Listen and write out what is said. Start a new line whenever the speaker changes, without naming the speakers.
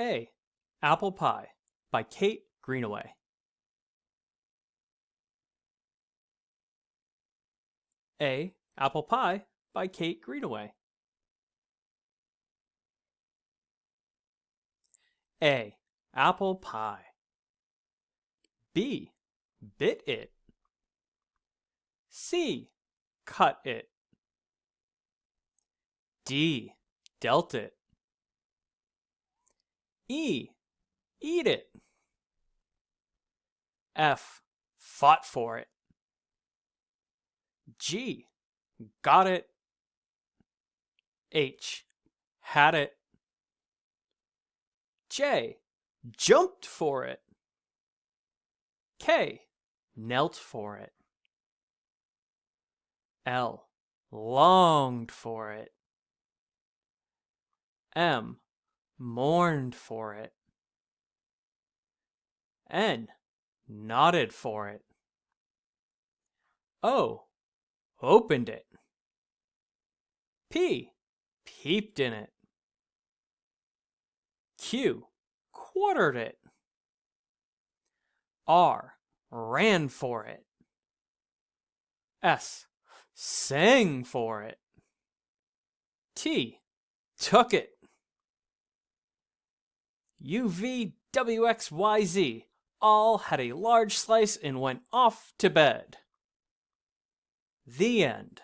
A. Apple Pie by Kate Greenaway. A. Apple Pie by Kate Greenaway. A. Apple pie. B. Bit it. C. Cut it. D. Dealt it. E. Eat it. F. Fought for it. G. Got it. H. Had it. J. Jumped for it. K. Knelt for it. L. Longed for it. M. Mourned for it. N. Nodded for it. O. Opened it. P. Peeped in it. Q. Quartered it. R. Ran for it. S. Sang for it. T. Took it. U, V, W, X, Y, Z all had a large slice and went off to bed. The end.